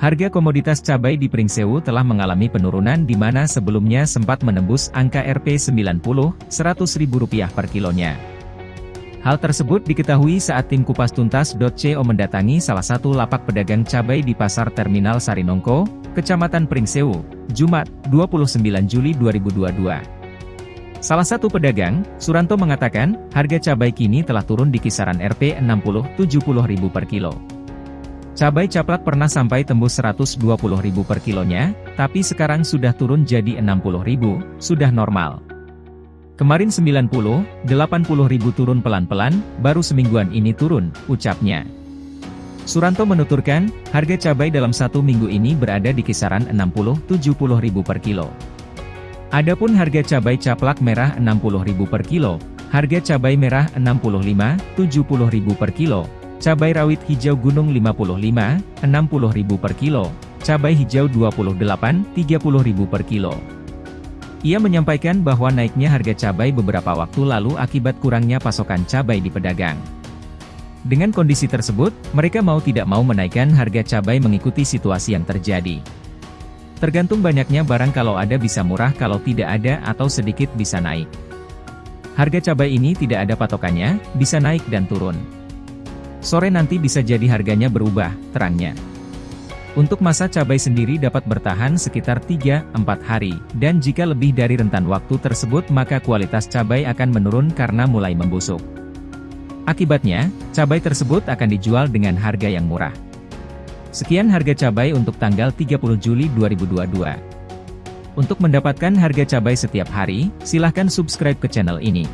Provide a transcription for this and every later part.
Harga komoditas cabai di Pringsewu telah mengalami penurunan di mana sebelumnya sempat menembus angka Rp 90, Rp100.000 per kilonya. Hal tersebut diketahui saat tim kupas tuntas.co mendatangi salah satu lapak pedagang cabai di Pasar Terminal Sarinongko, Kecamatan Pringsewu, Jumat, 29 Juli 2022. Salah satu pedagang, Suranto mengatakan, harga cabai kini telah turun di kisaran Rp 60-70 ribu per kilo. Cabai caplak pernah sampai tembus Rp120.000 per kilonya, tapi sekarang sudah turun jadi Rp60.000, sudah normal. Kemarin 90, 80 ribu turun pelan-pelan, baru semingguan ini turun, ucapnya. Suranto menuturkan, harga cabai dalam satu minggu ini berada di kisaran 60-70 ribu per kilo. Adapun harga cabai caplak merah 60 ribu per kilo, harga cabai merah 65-70 ribu per kilo, Cabai rawit hijau gunung 55, 60 ribu per kilo. Cabai hijau 28, 30 ribu per kilo. Ia menyampaikan bahwa naiknya harga cabai beberapa waktu lalu akibat kurangnya pasokan cabai di pedagang. Dengan kondisi tersebut, mereka mau tidak mau menaikkan harga cabai mengikuti situasi yang terjadi. Tergantung banyaknya barang kalau ada bisa murah kalau tidak ada atau sedikit bisa naik. Harga cabai ini tidak ada patokannya, bisa naik dan turun. Sore nanti bisa jadi harganya berubah, terangnya. Untuk masa cabai sendiri dapat bertahan sekitar 3-4 hari, dan jika lebih dari rentan waktu tersebut maka kualitas cabai akan menurun karena mulai membusuk. Akibatnya, cabai tersebut akan dijual dengan harga yang murah. Sekian harga cabai untuk tanggal 30 Juli 2022. Untuk mendapatkan harga cabai setiap hari, silahkan subscribe ke channel ini.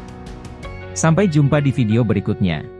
Sampai jumpa di video berikutnya.